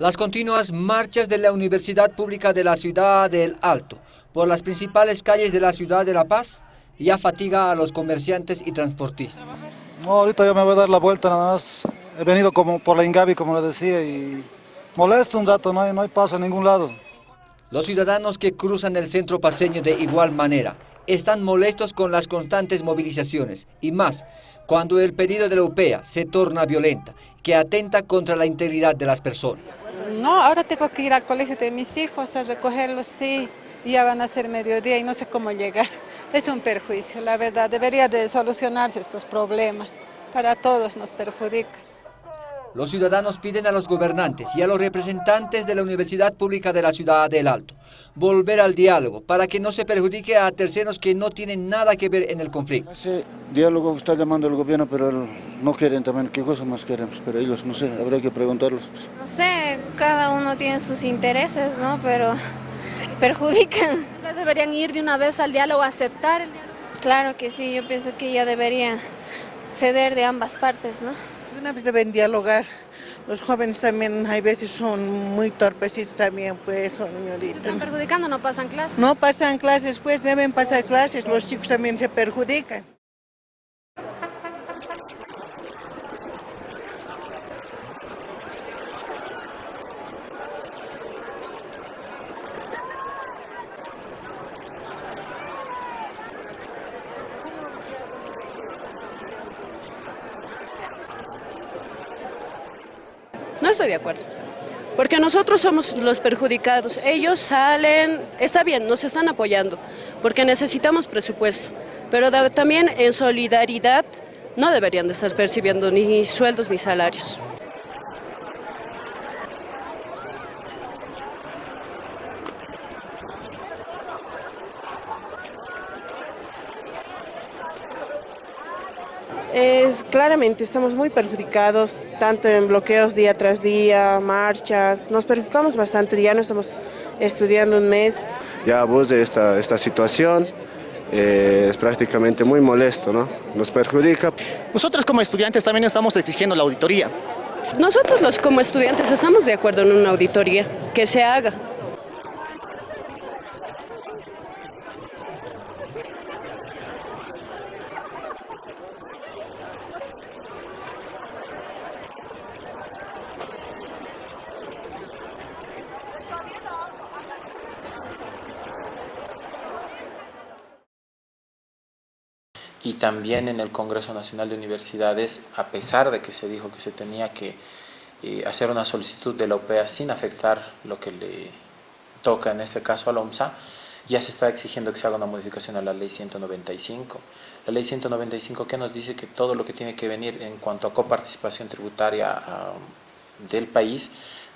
Las continuas marchas de la Universidad Pública de la Ciudad del Alto por las principales calles de la ciudad de La Paz ya fatiga a los comerciantes y transportistas. No, ahorita ya me voy a dar la vuelta nada más. He venido como por la Ingavi, como le decía, y molesto un rato, no hay, no hay paso a ningún lado. Los ciudadanos que cruzan el centro paseño de igual manera están molestos con las constantes movilizaciones y más cuando el pedido de la UPEA se torna violenta, que atenta contra la integridad de las personas. No, ahora tengo que ir al colegio de mis hijos a recogerlos, sí, ya van a ser mediodía y no sé cómo llegar. Es un perjuicio, la verdad, debería de solucionarse estos problemas, para todos nos perjudica. Los ciudadanos piden a los gobernantes y a los representantes de la Universidad Pública de la Ciudad del Alto volver al diálogo para que no se perjudique a terceros que no tienen nada que ver en el conflicto. Ese diálogo está llamando el gobierno, pero no quieren también. ¿Qué cosa más queremos? Pero ellos, no sé, habría que preguntarlos. No sé, cada uno tiene sus intereses, ¿no? Pero perjudican. ¿Deberían ir de una vez al diálogo, aceptar el diálogo? Claro que sí, yo pienso que ya debería ceder de ambas partes, ¿no? Una vez deben dialogar. Los jóvenes también hay veces son muy torpecitos también, pues, señorita. ¿Se están perjudicando no pasan clases? No pasan clases, pues deben pasar clases, los chicos también se perjudican. Estoy de acuerdo, porque nosotros somos los perjudicados. Ellos salen, está bien, nos están apoyando, porque necesitamos presupuesto, pero también en solidaridad no deberían de estar percibiendo ni sueldos ni salarios. Es, claramente estamos muy perjudicados, tanto en bloqueos día tras día, marchas, nos perjudicamos bastante, ya no estamos estudiando un mes. Ya vos de esta, esta situación eh, es prácticamente muy molesto, ¿no? Nos perjudica. Nosotros como estudiantes también estamos exigiendo la auditoría. Nosotros los como estudiantes estamos de acuerdo en una auditoría, que se haga. Y también en el Congreso Nacional de Universidades, a pesar de que se dijo que se tenía que eh, hacer una solicitud de la OPEA sin afectar lo que le toca en este caso a la OMSA, ya se está exigiendo que se haga una modificación a la ley 195. La ley 195 que nos dice que todo lo que tiene que venir en cuanto a coparticipación tributaria del país,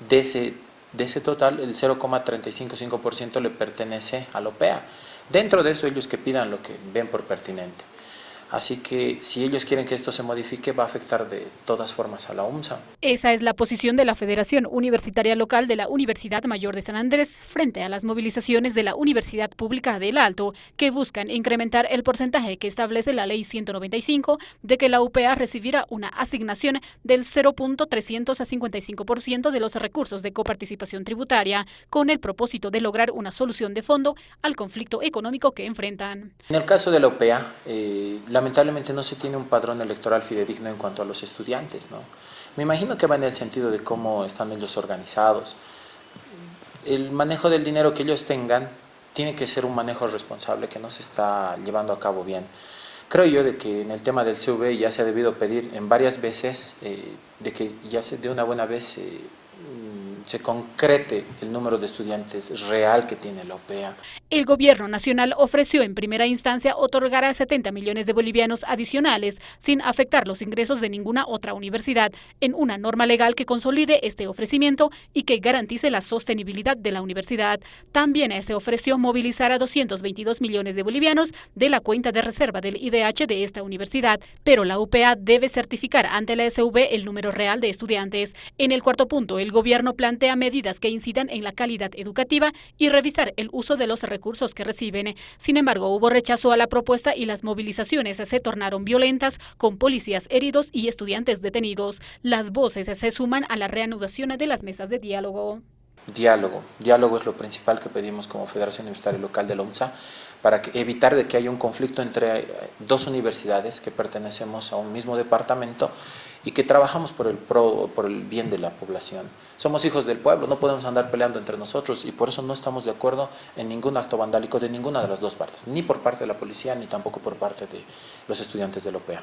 de ese, de ese total el 0,355% le pertenece a la OPEA. Dentro de eso ellos que pidan lo que ven por pertinente. Así que si ellos quieren que esto se modifique, va a afectar de todas formas a la UMSA. Esa es la posición de la Federación Universitaria Local de la Universidad Mayor de San Andrés frente a las movilizaciones de la Universidad Pública del Alto, que buscan incrementar el porcentaje que establece la Ley 195 de que la UPA recibirá una asignación del 0.355% de los recursos de coparticipación tributaria, con el propósito de lograr una solución de fondo al conflicto económico que enfrentan. En el caso de la UPA, eh, la lamentablemente no se tiene un padrón electoral fidedigno en cuanto a los estudiantes. ¿no? Me imagino que va en el sentido de cómo están ellos organizados. El manejo del dinero que ellos tengan tiene que ser un manejo responsable que no se está llevando a cabo bien. Creo yo de que en el tema del CV ya se ha debido pedir en varias veces eh, de que ya se de una buena vez eh, se concrete el número de estudiantes real que tiene la OPEA. El gobierno nacional ofreció en primera instancia otorgar a 70 millones de bolivianos adicionales sin afectar los ingresos de ninguna otra universidad en una norma legal que consolide este ofrecimiento y que garantice la sostenibilidad de la universidad. También se ofreció movilizar a 222 millones de bolivianos de la cuenta de reserva del IDH de esta universidad, pero la UPA debe certificar ante la SV el número real de estudiantes. En el cuarto punto, el gobierno plantea plantea medidas que incidan en la calidad educativa y revisar el uso de los recursos que reciben. Sin embargo, hubo rechazo a la propuesta y las movilizaciones se tornaron violentas, con policías heridos y estudiantes detenidos. Las voces se suman a la reanudación de las mesas de diálogo. Diálogo. Diálogo es lo principal que pedimos como Federación Universitaria Local de la UNSA para evitar de que haya un conflicto entre eh, dos universidades que pertenecemos a un mismo departamento y que trabajamos por el, por el bien de la población. Somos hijos del pueblo, no podemos andar peleando entre nosotros y por eso no estamos de acuerdo en ningún acto vandálico de ninguna de las dos partes, ni por parte de la policía ni tampoco por parte de los estudiantes de la OPEA.